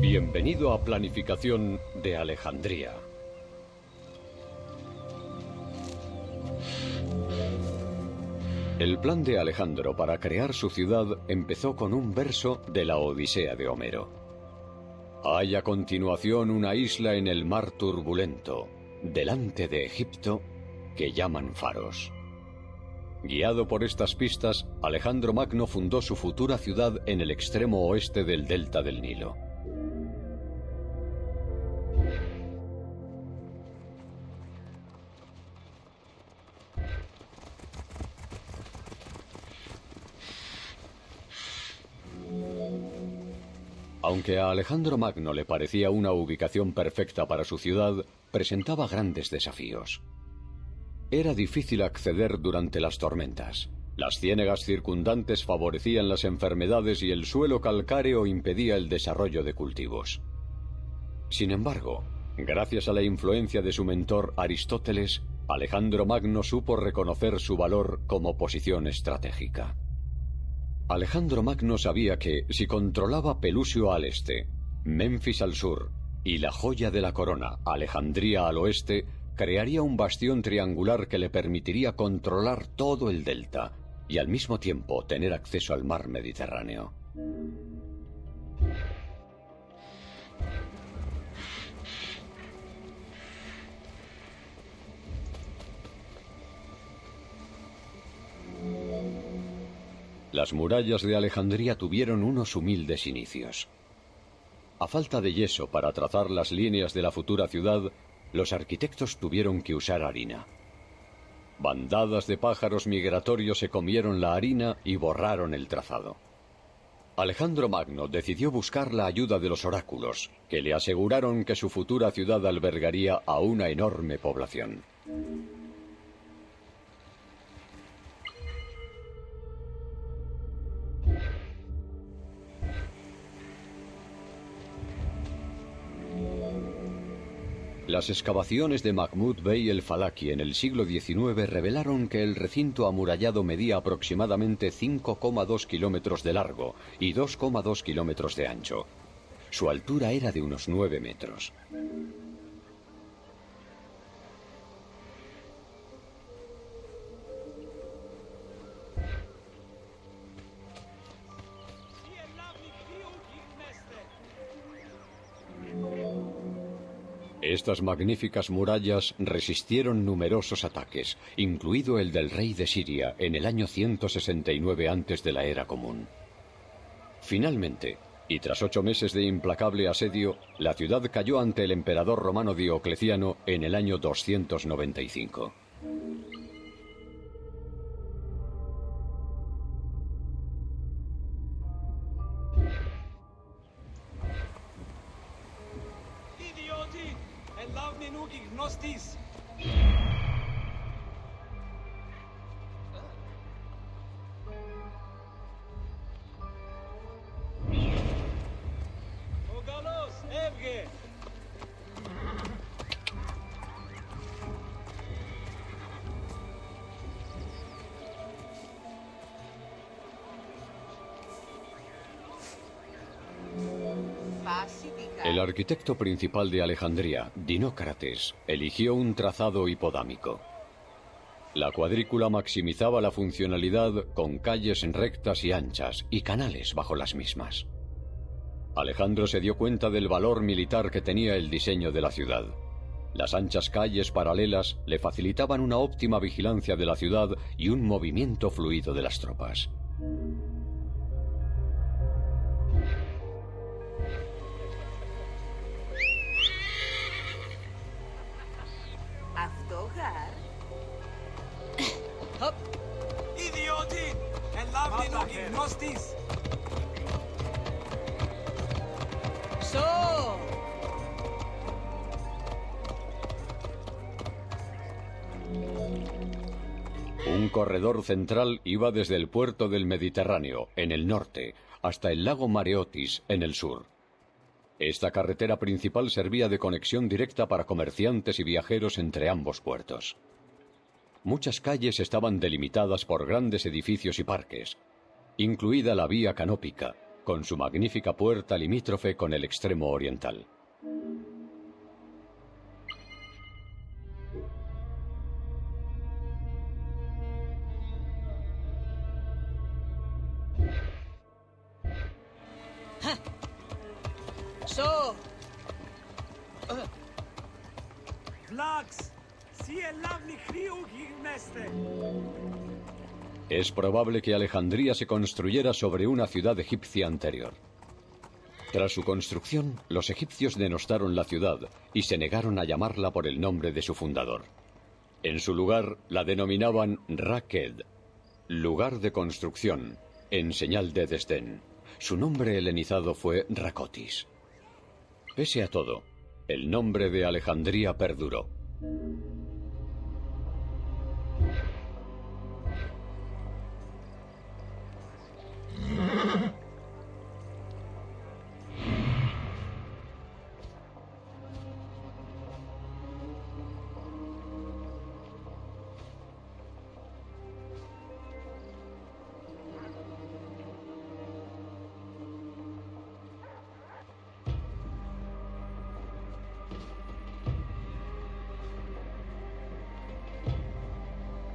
Bienvenido a Planificación de Alejandría. El plan de Alejandro para crear su ciudad empezó con un verso de la Odisea de Homero. Hay a continuación una isla en el mar turbulento, delante de Egipto, que llaman Faros. Guiado por estas pistas, Alejandro Magno fundó su futura ciudad en el extremo oeste del delta del Nilo. Aunque a Alejandro Magno le parecía una ubicación perfecta para su ciudad, presentaba grandes desafíos. Era difícil acceder durante las tormentas. Las ciénegas circundantes favorecían las enfermedades y el suelo calcáreo impedía el desarrollo de cultivos. Sin embargo, gracias a la influencia de su mentor Aristóteles, Alejandro Magno supo reconocer su valor como posición estratégica. Alejandro Magno sabía que, si controlaba Pelusio al este, Memphis al sur y la joya de la corona, Alejandría al oeste, crearía un bastión triangular que le permitiría controlar todo el delta y al mismo tiempo tener acceso al mar Mediterráneo. Las murallas de Alejandría tuvieron unos humildes inicios. A falta de yeso para trazar las líneas de la futura ciudad, los arquitectos tuvieron que usar harina. Bandadas de pájaros migratorios se comieron la harina y borraron el trazado. Alejandro Magno decidió buscar la ayuda de los oráculos, que le aseguraron que su futura ciudad albergaría a una enorme población. Las excavaciones de Mahmud Bey el Falaki en el siglo XIX revelaron que el recinto amurallado medía aproximadamente 5,2 kilómetros de largo y 2,2 kilómetros de ancho. Su altura era de unos 9 metros. Estas magníficas murallas resistieron numerosos ataques, incluido el del rey de Siria en el año 169 antes de la era común. Finalmente, y tras ocho meses de implacable asedio, la ciudad cayó ante el emperador romano Diocleciano en el año 295. den Ugi Gnostis El arquitecto principal de Alejandría, Dinócrates, eligió un trazado hipodámico. La cuadrícula maximizaba la funcionalidad con calles rectas y anchas y canales bajo las mismas. Alejandro se dio cuenta del valor militar que tenía el diseño de la ciudad. Las anchas calles paralelas le facilitaban una óptima vigilancia de la ciudad y un movimiento fluido de las tropas. Un corredor central iba desde el puerto del Mediterráneo, en el norte, hasta el lago Mareotis, en el sur. Esta carretera principal servía de conexión directa para comerciantes y viajeros entre ambos puertos. Muchas calles estaban delimitadas por grandes edificios y parques, incluida la vía canópica, con su magnífica puerta limítrofe con el extremo oriental. So, Es probable que Alejandría se construyera sobre una ciudad egipcia anterior. Tras su construcción, los egipcios denostaron la ciudad y se negaron a llamarla por el nombre de su fundador. En su lugar la denominaban Raked, lugar de construcción, en señal de desdén. Su nombre helenizado fue Racotis. Pese a todo, el nombre de Alejandría perduró.